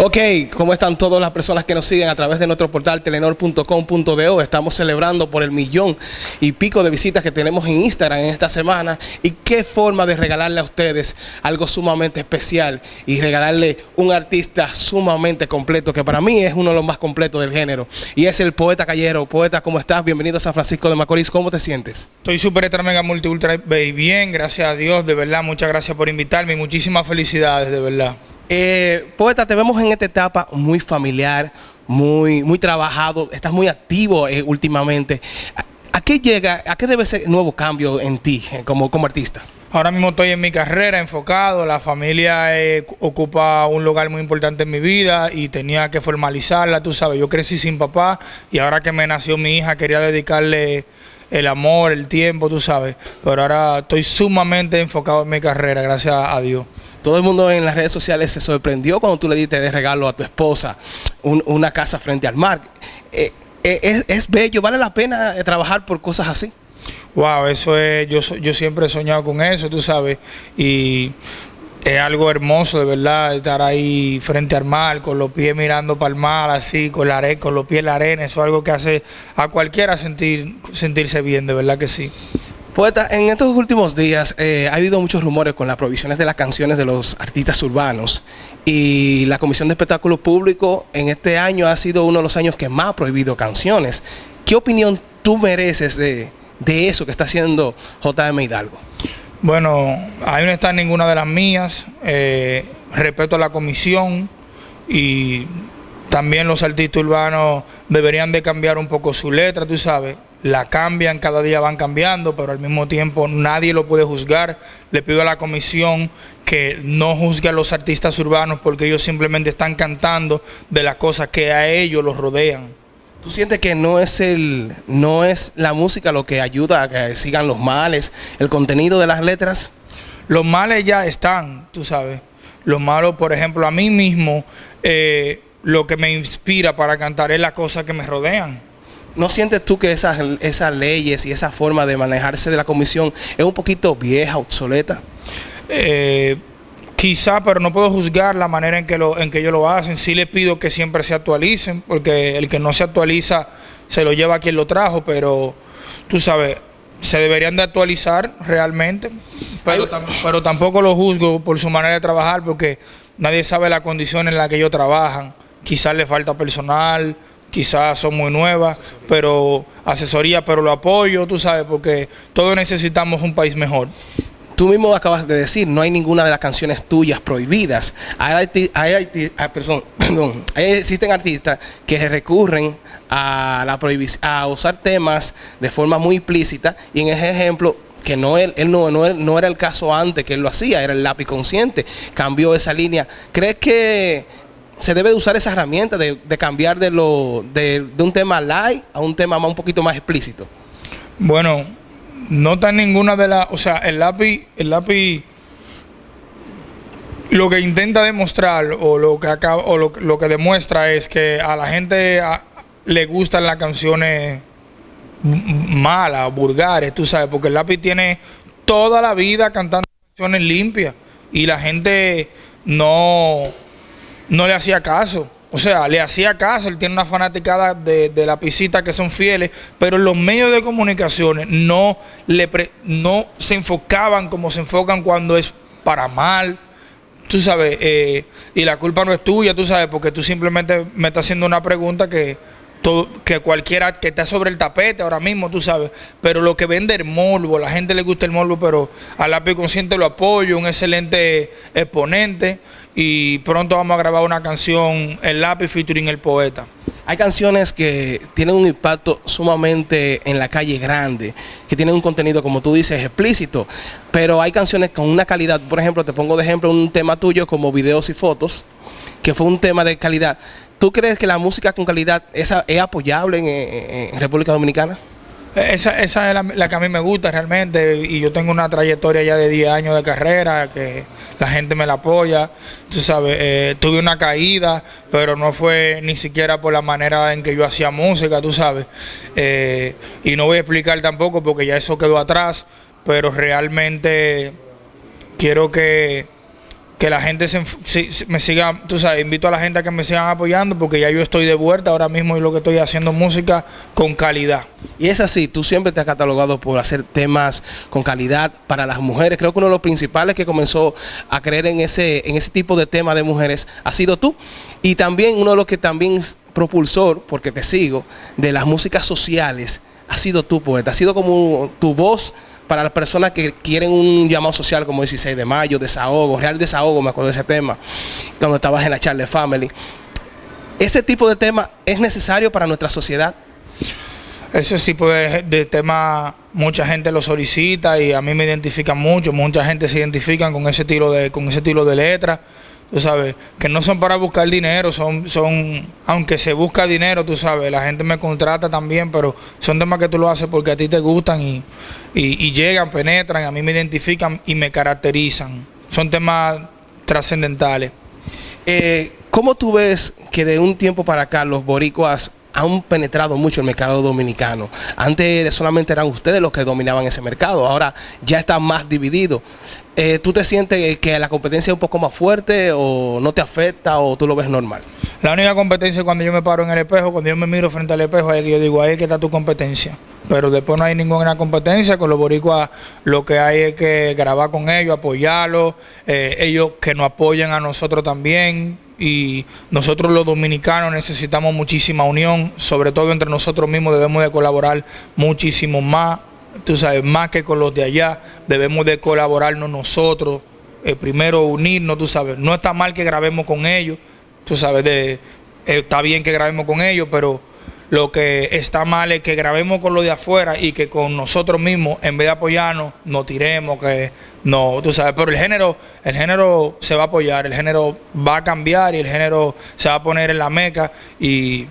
Ok, ¿cómo están todas las personas que nos siguen a través de nuestro portal telenor.com.do? Estamos celebrando por el millón y pico de visitas que tenemos en Instagram en esta semana. Y qué forma de regalarle a ustedes algo sumamente especial y regalarle un artista sumamente completo, que para mí es uno de los más completos del género. Y es el poeta Callero. Poeta, ¿cómo estás? Bienvenido a San Francisco de Macorís. ¿Cómo te sientes? Estoy súper extra mega multi ultra bien, gracias a Dios, de verdad. Muchas gracias por invitarme y muchísimas felicidades, de verdad. Eh, poeta, te vemos en esta etapa muy familiar, muy, muy trabajado, estás muy activo eh, últimamente. ¿A, qué llega, a qué debe ser nuevo cambio en ti eh, como, como artista? Ahora mismo estoy en mi carrera enfocado, la familia eh, ocupa un lugar muy importante en mi vida y tenía que formalizarla, tú sabes, yo crecí sin papá y ahora que me nació mi hija quería dedicarle el amor, el tiempo, tú sabes, pero ahora estoy sumamente enfocado en mi carrera, gracias a Dios. Todo el mundo en las redes sociales se sorprendió cuando tú le diste de regalo a tu esposa una casa frente al mar. Eh, eh, es, bello, vale la pena eh, trabajar por cosas así. Wow, eso es, yo, yo siempre he soñado con eso, tú sabes, y es algo hermoso de verdad estar ahí frente al mar, con los pies mirando para el mar, así, con, la con los pies en la arena, eso es algo que hace a cualquiera sentir, sentirse bien, de verdad que sí. Poeta, en estos últimos días eh, ha habido muchos rumores con las provisiones de las canciones de los artistas urbanos y la Comisión de Espectáculo Público en este año ha sido uno de los años que más ha prohibido canciones. ¿Qué opinión tú mereces de, eso que está haciendo JM Hidalgo? Bueno, ahí no está ninguna de las mías. Eh, respeto a la comisión y también los artistas urbanos deberían de cambiar un poco su letra, tú sabes la cambian, cada día van cambiando, pero al mismo tiempo nadie lo puede juzgar. Le pido a la comisión que no juzgue a los artistas urbanos porque ellos simplemente están cantando de las cosas que a ellos los rodean. ¿Tú sientes que no es el no es la música lo que ayuda a que sigan los males, el contenido de las letras? Los males ya están, tú sabes. Los malos, por ejemplo, a mí mismo, eh, lo que me inspira para cantar es las cosas que me rodean. ¿No sientes tú que esas, esas leyes y esa forma de manejarse de la comisión es un poquito vieja, obsoleta? Eh, quizá, pero no puedo juzgar la manera en que, lo, en que ellos lo hacen. Sí les pido que siempre se actualicen, porque el que no se actualiza se lo lleva a quien lo trajo, pero tú sabes, se deberían de actualizar realmente, pero, pero tampoco lo juzgo por su manera de trabajar, porque nadie sabe la condición en la que ellos trabajan. Quizás les falta personal, quizás son muy nuevas, pero asesoría, pero lo apoyo, tú sabes, porque todos necesitamos un país mejor. Tú mismo acabas de decir, no hay ninguna de las canciones tuyas prohibidas. Hay, hay, ah, perdón, existen artistas que recurren a, la a usar temas de forma muy implícita y en ese ejemplo que no él, él no, no, era el caso antes que él lo hacía, era el lápiz consciente, cambió esa línea. ¿Crees que se debe de usar esa herramienta de, cambiar de, lo, de, un tema light a un tema más, un poquito más explícito? Bueno, no está ninguna de las, o sea, el lápiz, el lápiz lo que intenta demostrar o lo que acaba, o lo, que demuestra es que a la gente le gustan las canciones malas, vulgares, tú sabes, porque el lápiz tiene toda la vida cantando canciones limpias y la gente no no le hacía caso. O sea, le hacía caso, él tiene una fanaticada de, la pisita que son fieles, pero los medios de comunicaciones no, le no se enfocaban como se enfocan cuando es para mal. Tú sabes, eh, y la culpa no es tuya, tú sabes, porque tú simplemente me estás haciendo una pregunta que que cualquiera que está sobre el tapete ahora mismo, tú sabes, pero lo que vende el morbo, la gente le gusta el morbo, pero al lápiz consciente lo apoyo, un excelente exponente. Y pronto vamos a grabar una canción, El lápiz featuring el poeta. Hay canciones que tienen un impacto sumamente en la calle grande, que tienen un contenido, como tú dices, explícito, pero hay canciones con una calidad, por ejemplo, te pongo de ejemplo un tema tuyo como videos y fotos, que fue un tema de calidad ¿Tú crees que la música con calidad esa, es apoyable en, República Dominicana? Esa, esa es la, que a mí me gusta realmente y yo tengo una trayectoria ya de 10 años de carrera que la gente me la apoya. Tú sabes, eh, tuve una caída, pero no fue ni siquiera por la manera en que yo hacía música, tú sabes. Eh, y no voy a explicar tampoco porque ya eso quedó atrás, pero realmente quiero que que la gente se, me siga, tú sabes, invito a la gente a que me sigan apoyando porque ya yo estoy de vuelta ahora mismo y lo que estoy haciendo música con calidad. Y es así, tú siempre te has catalogado por hacer temas con calidad para las mujeres. Creo que uno de los principales que comenzó a creer en ese, en ese tipo de temas de mujeres ha sido tú. Y también uno de los que también es propulsor, porque te sigo, de las músicas sociales, ha sido tú, poeta. Ha sido como tu voz para las personas que quieren un llamado social como 16 de mayo, desahogo, real desahogo, me acuerdo de ese tema, cuando estabas en la Charlie Family. ¿Ese tipo de tema es necesario para nuestra sociedad? Ese tipo de, tema mucha gente lo solicita y a mí me identifica mucho, mucha gente se identifica con ese estilo de, con ese estilo de letra tú sabes, que no son para buscar dinero, son, son, aunque se busca dinero, tú sabes, la gente me contrata también, pero son temas que tú lo haces porque a ti te gustan y, y, llegan, penetran, a mí me identifican y me caracterizan. Son temas trascendentales. Eh, ¿Cómo tú ves que de un tiempo para acá los boricuas han penetrado mucho el mercado dominicano. Antes solamente eran ustedes los que dominaban ese mercado, ahora ya está más dividido. Eh, ¿Tú te sientes que la competencia es un poco más fuerte o no te afecta o tú lo ves normal? La única competencia es cuando yo me paro en el espejo, cuando yo me miro frente al espejo, es que yo digo, ahí que está tu competencia. Pero después no hay ninguna competencia, con los boricuas lo que hay es que grabar con ellos, apoyarlos, eh, ellos que nos apoyen a nosotros también, y nosotros los dominicanos necesitamos muchísima unión, sobre todo entre nosotros mismos debemos de colaborar muchísimo más, tú sabes, más que con los de allá, debemos de colaborarnos nosotros, eh, primero unirnos, tú sabes, no está mal que grabemos con ellos, tú sabes, de, eh, está bien que grabemos con ellos, pero lo que está mal es que grabemos con los de afuera y que con nosotros mismos, en vez de apoyarnos, nos tiremos, que no, tú sabes, pero el género, el género se va a apoyar, el género va a cambiar y el género se va a poner en la meca y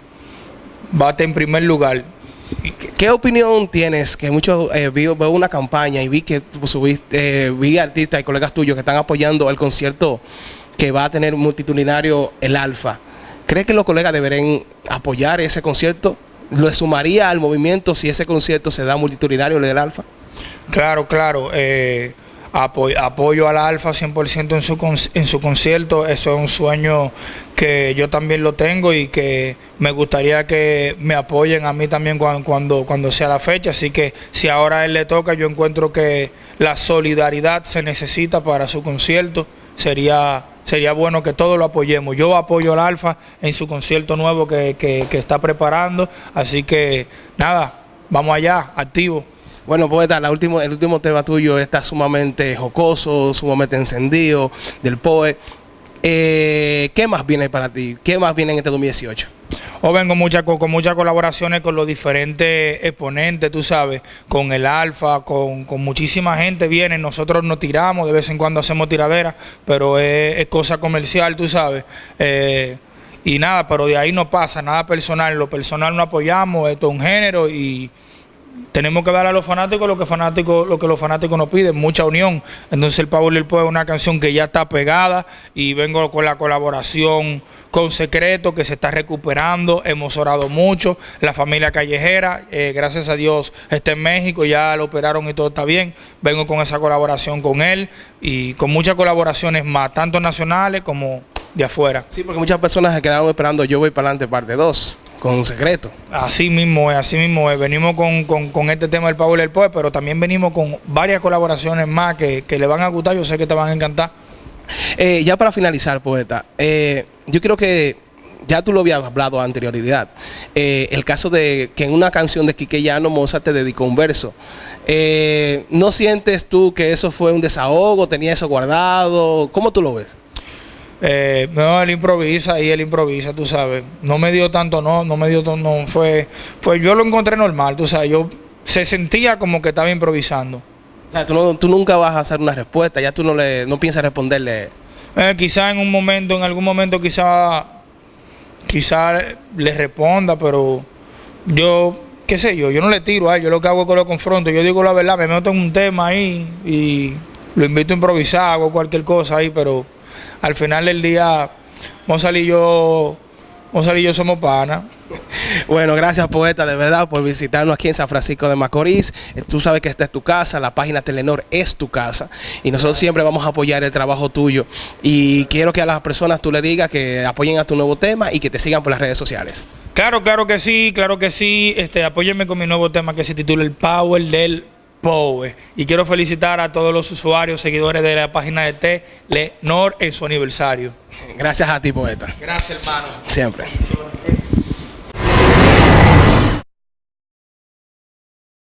va a estar en primer lugar. ¿Qué opinión tienes? Que muchos eh, veo una campaña y vi que subiste, eh, vi artistas y colegas tuyos que están apoyando el concierto que va a tener multitudinario el Alfa. ¿Cree que los colegas deberían apoyar ese concierto? ¿Lo sumaría al movimiento si ese concierto se da multitudinario del Alfa? Claro, claro. Eh, apoyo, al Alfa 100% en su, concierto. Eso es un sueño que yo también lo tengo y que me gustaría que me apoyen a mí también cuando, cuando, cuando sea la fecha. Así que si ahora a él le toca, yo encuentro que la solidaridad se necesita para su concierto. Sería sería bueno que todos lo apoyemos. Yo apoyo al Alfa en su concierto nuevo que, está preparando, así que nada, vamos allá, activo. Bueno, poeta, la último, el último tema tuyo está sumamente jocoso, sumamente encendido del POE. Eh, ¿Qué más viene para ti? ¿Qué más viene en este 2018? O vengo mucha, con, muchas colaboraciones con los diferentes exponentes, tú sabes, con el Alfa, con, muchísima gente viene, nosotros nos tiramos, de vez en cuando hacemos tiraderas, pero es, cosa comercial, tú sabes. Eh, y nada, pero de ahí no pasa nada personal, lo personal no apoyamos, esto es un género y tenemos que dar a los fanáticos lo que fanáticos, lo que los fanáticos nos piden, mucha unión. Entonces el Power Lil es una canción que ya está pegada y vengo con la colaboración con Secreto que se está recuperando, hemos orado mucho, la familia callejera, eh, gracias a Dios está en México, ya lo operaron y todo está bien, vengo con esa colaboración con él y con muchas colaboraciones más, tanto nacionales como de afuera. Sí, porque muchas personas se quedaron esperando Yo Voy para adelante parte 2 con un secreto. Así mismo es, así mismo es. Venimos con, este tema del Power del Poe, pero también venimos con varias colaboraciones más que, le van a gustar, yo sé que te van a encantar. Eh, ya para finalizar, poeta, eh, yo creo que ya tú lo habías hablado anterioridad. Eh, el caso de que en una canción de Quique Llano Mozart te dedicó un verso. ¿No sientes tú que eso fue un desahogo? ¿Tenía eso guardado? ¿Cómo tú lo ves? Eh, no, él improvisa y él improvisa, tú sabes. No me dio tanto, no, no me dio tanto, no. Fue, pues yo lo encontré normal, tú sabes. Yo se sentía como que estaba improvisando. O sea, tú, nunca vas a hacer una respuesta, ya tú no le no piensas responderle. Eh, quizá en un momento, en algún momento, quizá, quizá le responda, pero yo, qué sé yo, yo no le tiro a él, yo lo que hago es que lo confronto. Yo digo la verdad, me meto en un tema ahí y lo invito a improvisar, hago cualquier cosa ahí, pero al final del día, Mozart y yo, Mozart y yo somos panas. Bueno, gracias poeta, de verdad, por visitarnos aquí en San Francisco de Macorís. Eh, Tú sabes que esta es tu casa, la página Telenor es tu casa. Y nosotros siempre vamos a apoyar el trabajo tuyo. Y quiero que a las personas tú le digas que apoyen a tu nuevo tema y que te sigan por las redes sociales. Claro, claro que sí, claro que sí. Este, apóyenme con mi nuevo tema que se titula El Power del Power. Y quiero felicitar a todos los usuarios, seguidores de la página de Telenor en su aniversario. Gracias a ti, poeta. Gracias, hermano. Siempre.